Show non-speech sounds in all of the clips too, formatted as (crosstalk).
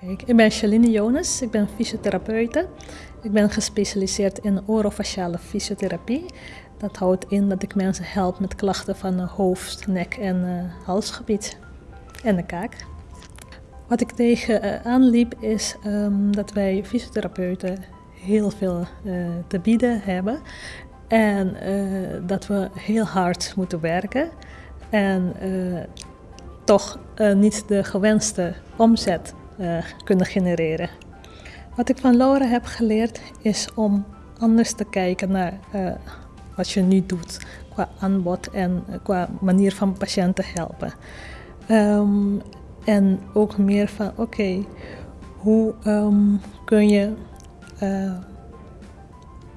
Ik ben Shaline Jonas, ik ben fysiotherapeute. Ik ben gespecialiseerd in orofaciale fysiotherapie. Dat houdt in dat ik mensen help met klachten van het hoofd, nek en uh, halsgebied en de kaak. Wat ik tegen uh, aanliep is um, dat wij fysiotherapeuten heel veel te bieden hebben. En dat we heel hard moeten werken. En toch niet de gewenste omzet kunnen genereren. Wat ik van Laura heb geleerd is om anders te kijken naar wat je nu doet qua aanbod en qua manier van patiënten helpen. Um, en ook meer van oké, hoe um, kun je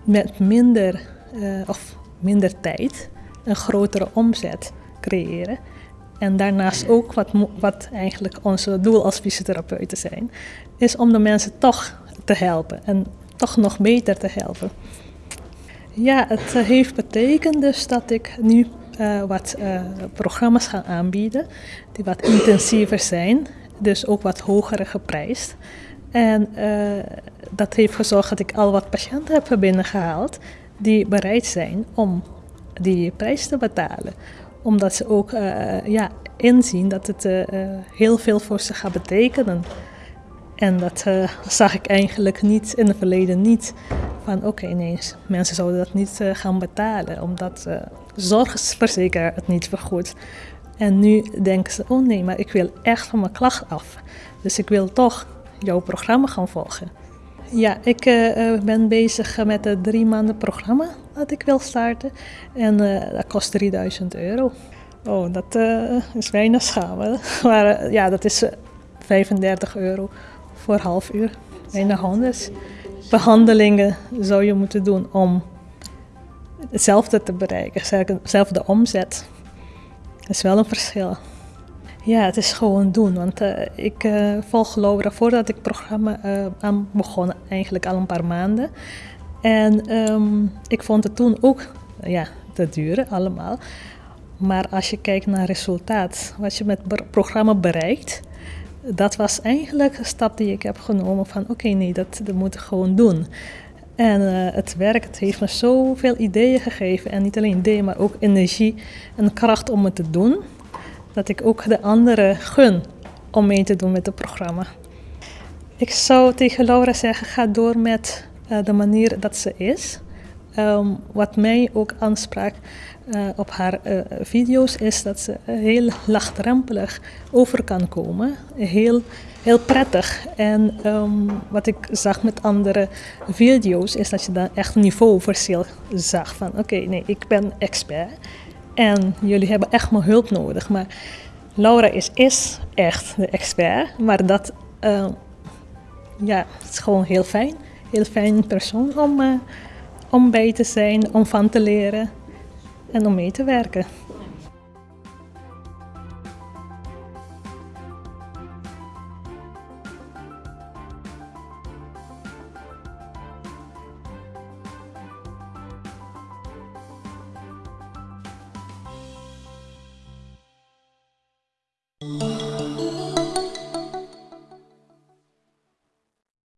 met minder of minder tijd een grotere omzet creëren. En daarnaast ook wat, wat eigenlijk onze doel als fysiotherapeuten zijn, is om de mensen toch te helpen en toch nog beter te helpen. Ja, het eh, heeft betekend dus dat ik nu uh, wat uh, programma's ga aanbieden die wat intensiever zijn, dus ook wat hoger geprijsd. En dat heeft gezorgd dat ik al wat patiënten heb binnengehaald die bereid zijn om die prijs te betalen. Omdat ze ook ja, inzien dat het heel veel voor ze gaat betekenen. En dat zag ik eigenlijk niet in het verleden niet van oké, nee, mensen zouden dat niet gaan betalen, omdat uh, zorgverzekeraar het niet vergoedt. En nu denken ze, oh nee, maar ik wil echt van mijn klacht af. Dus ik wil toch jouw programma gaan volgen. Ja, ik ben bezig met het drie maanden programma dat ik wil starten. En dat kost 3000 euro. Oh, dat is weinig schamen. (laughs) Maar ja, dat is 35 euro voor half uur. Weinig honderd behandelingen zou je moeten doen om hetzelfde te bereiken, dezelfde omzet. Dat is wel een verschil. Ja, het is gewoon doen. Want ik uh, volg Laura voordat ik het programma aan begon, eigenlijk al een paar maanden. En um, ik vond het toen ook ja, te duur allemaal. Maar als je kijkt naar resultaat, wat je met het programma bereikt, dat was eigenlijk een stap die ik heb genomen van oké, nee, dat, dat moet ik gewoon doen. En uh, het werk het heeft me zoveel ideeën gegeven. En niet alleen ideeën, maar ook energie en kracht om het te doen. Dat ik ook de anderen gun om mee te doen met het programma. Ik zou tegen Laura zeggen, ga door met de manier dat ze is. Um, wat mij ook aansprak uh, op haar uh, video's is dat ze heel laagdrempelig over kan komen. Heel, heel prettig. En um, wat ik zag met andere video's is dat je dan echt een niveauverschil zag. Van oké, nee, ik ben expert en jullie hebben echt mijn hulp nodig. Maar Laura is, is echt de expert, maar dat uh, ja, is gewoon heel fijn. Heel fijn persoon om om bij te zijn, om van te leren en om mee te werken.